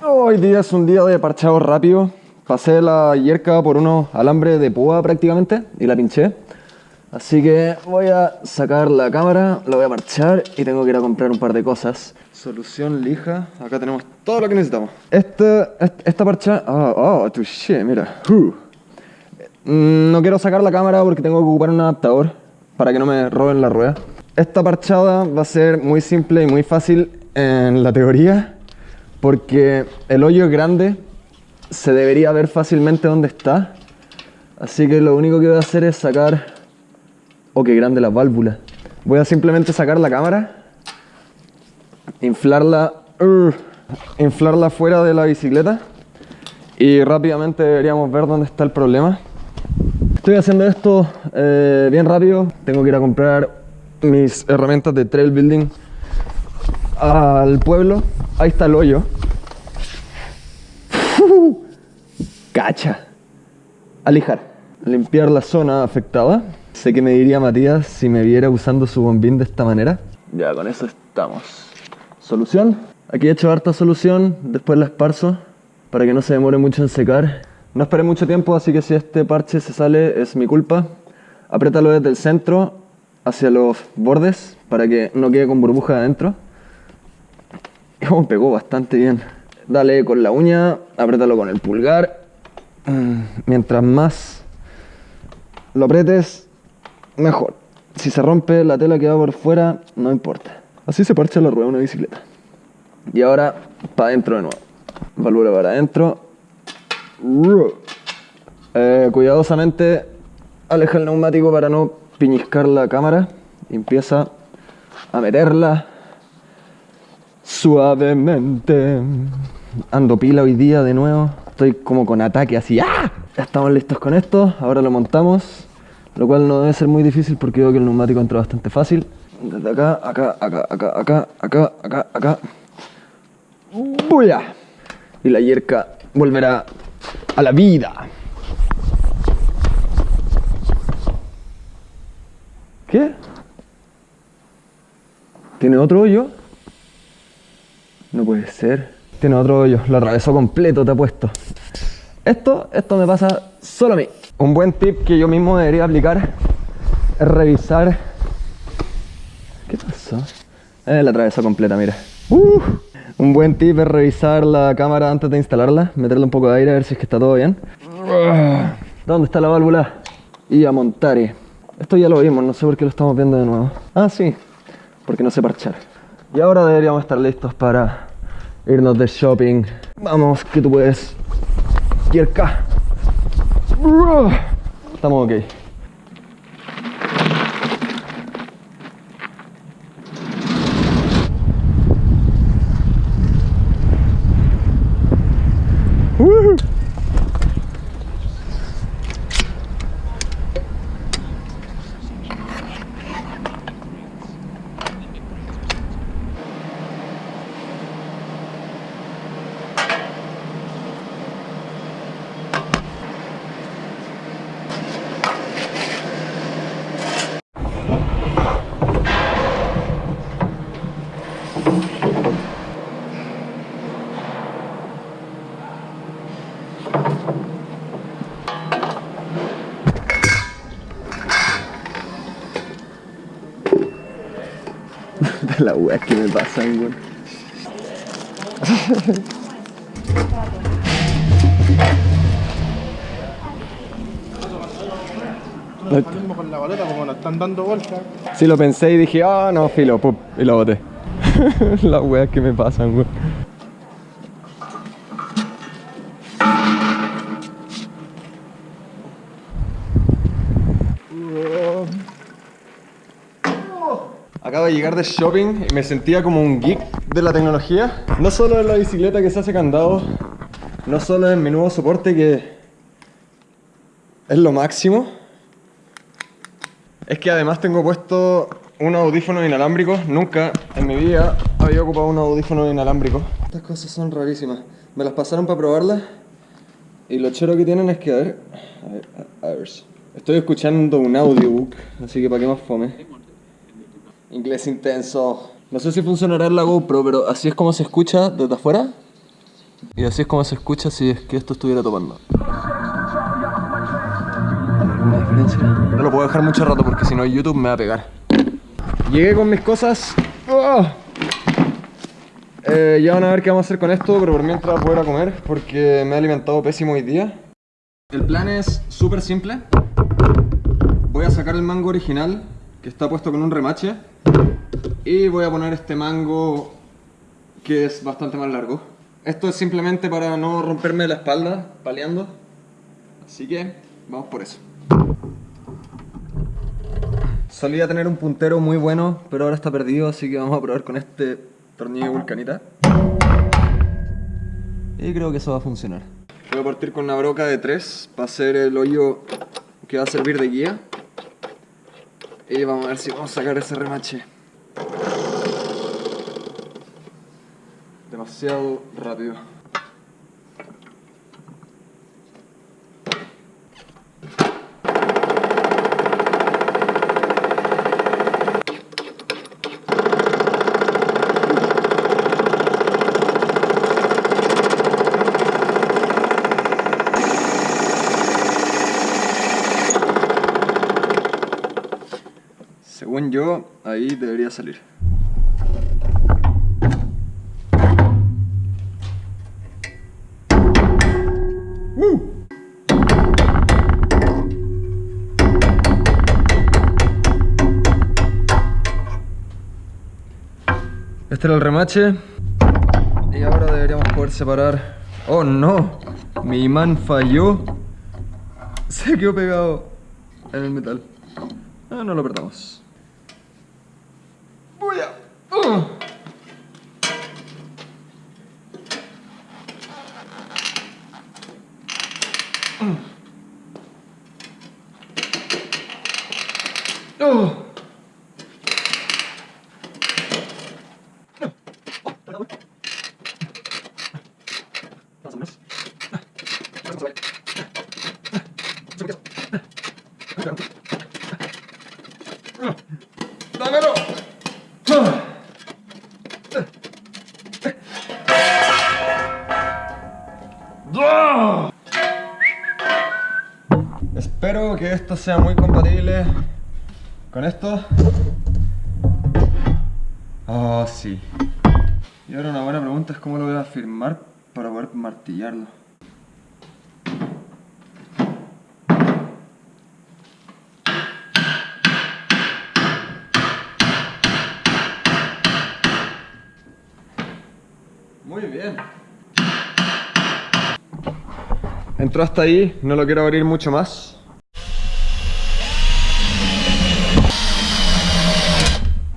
Hoy día es un día de parchado rápido. Pasé la yerca por unos alambres de púa prácticamente y la pinché. Así que voy a sacar la cámara, la voy a parchar y tengo que ir a comprar un par de cosas. Solución lija. Acá tenemos todo lo que necesitamos. Esta, esta parcha... Oh, oh, touché, mira. Uh. Mm, No quiero sacar la cámara porque tengo que ocupar un adaptador para que no me roben la rueda. Esta parchada va a ser muy simple y muy fácil en la teoría porque el hoyo es grande, se debería ver fácilmente dónde está. Así que lo único que voy a hacer es sacar... Oh, qué grande la válvula. Voy a simplemente sacar la cámara, inflarla, uh, inflarla fuera de la bicicleta y rápidamente deberíamos ver dónde está el problema. Estoy haciendo esto eh, bien rápido. Tengo que ir a comprar mis herramientas de trail building al pueblo. Ahí está el hoyo. Cacha. A lijar. Limpiar la zona afectada. Sé que me diría Matías si me viera usando su bombín de esta manera. Ya, con eso estamos. Solución. Aquí he hecho harta solución. Después la esparzo para que no se demore mucho en secar. No esperé mucho tiempo, así que si este parche se sale es mi culpa. Apriétalo desde el centro hacia los bordes para que no quede con burbuja adentro. Oh, pegó bastante bien. Dale con la uña, apriétalo con el pulgar. Mm, Mientras más lo aprietes, mejor. Si se rompe la tela que va por fuera, no importa. Así se parcha la rueda de una bicicleta. Y ahora, para adentro de nuevo. Válvula para adentro. Eh, cuidadosamente aleja el neumático para no piñiscar la cámara. Empieza a meterla suavemente. Ando pila hoy día de nuevo. Estoy como con ataque así. ¡Ah! Ya estamos listos con esto. Ahora lo montamos. Lo cual no debe ser muy difícil porque veo que el neumático entra bastante fácil. Desde acá, acá, acá, acá, acá, acá, acá, acá. ¡Buya! Y la yerca volverá a la vida. ¿Qué? ¿Tiene otro hoyo? No puede ser. Tiene otro hoyo. Lo atravesó completo, te apuesto. Esto, esto me pasa solo a mí. Un buen tip que yo mismo debería aplicar es revisar. ¿Qué pasó? Eh, la atravesó completa, mira. Uh, un buen tip es revisar la cámara antes de instalarla, meterle un poco de aire a ver si es que está todo bien. ¿Dónde está la válvula? Y a montar. Esto ya lo vimos, no sé por qué lo estamos viendo de nuevo. Ah, sí, porque no sé parchar. Y ahora deberíamos estar listos para irnos de shopping. Vamos, que tú puedes. Yerka. Estamos ok. De la wea que me pasan, weón. Lo mismo con la baleta, como la están dando vueltas. Sí, lo pensé y dije, ah, no, filo, pup, y lo boté. Las weas que me pasan, weón. Acabo de llegar de shopping y me sentía como un geek de la tecnología. No solo en la bicicleta que se hace candado, no solo en mi nuevo soporte que es lo máximo. Es que además tengo puesto unos audífonos inalámbricos. Nunca en mi vida había ocupado unos audífonos inalámbricos. Estas cosas son rarísimas. Me las pasaron para probarlas. Y lo chero que tienen es que, a ver, a ver, a a ver. Estoy escuchando un audiobook, así que para qué más fome. Inglés intenso. No sé si funcionará en la GoPro, pero así es como se escucha desde afuera. Y así es como se escucha si es que esto estuviera topando. ¿Alguna diferencia? No lo puedo dejar mucho rato porque si no YouTube me va a pegar. Llegué con mis cosas. ¡Oh! Eh, ya van a ver qué vamos a hacer con esto, pero por mientras voy a comer porque me he alimentado pésimo hoy día. El plan es súper simple. Voy a sacar el mango original, que está puesto con un remache. Y voy a poner este mango, que es bastante más largo. Esto es simplemente para no romperme la espalda, paleando. Así que, vamos por eso. Solía tener un puntero muy bueno, pero ahora está perdido, así que vamos a probar con este tornillo vulcanita. Y creo que eso va a funcionar. Voy a partir con una broca de 3 para hacer el hoyo que va a servir de guía. Y vamos a ver si vamos a sacar ese remache. Demasiado rápido. Ahí debería salir. Este era el remache. Y ahora deberíamos poder separar. ¡Oh no! Mi imán falló. Se quedó pegado en el metal. Ah, no lo perdamos. Voy a... ¡Uh! ¡Oh! ¡Dámelo! Que esto sea muy compatible con esto. Oh, sí. Y ahora una buena pregunta es cómo lo voy a firmar para poder martillarlo. Muy bien. Entró hasta ahí, no lo quiero abrir mucho más.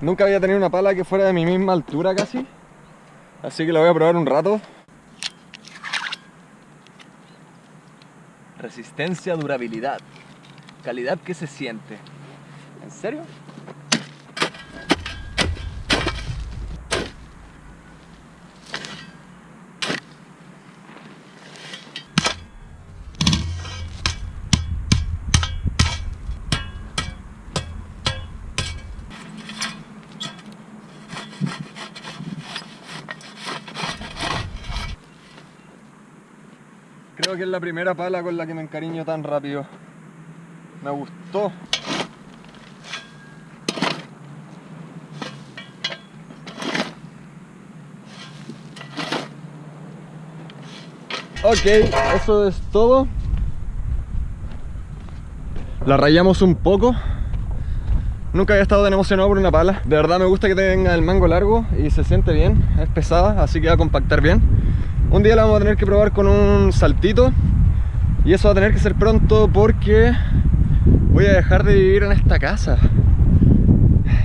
Nunca había tenido una pala que fuera de mi misma altura casi. Así que la voy a probar un rato. Resistencia, durabilidad. Calidad que se siente. ¿En serio? Creo que es la primera pala con la que me encariño tan rápido. Me gustó. Ok, eso es todo. La rayamos un poco. Nunca había estado tan emocionado por una pala. De verdad me gusta que tenga el mango largo y se siente bien. Es pesada, así que va a compactar bien. Un día la vamos a tener que probar con un saltito. Y eso va a tener que ser pronto porque voy a dejar de vivir en esta casa.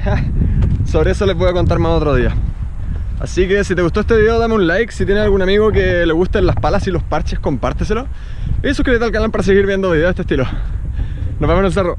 Sobre eso les voy a contar más otro día. Así que si te gustó este video dame un like, si tienes algún amigo que le gusten las palas y los parches compárteselo y suscríbete al canal para seguir viendo videos de este estilo. Nos vemos en el cerro.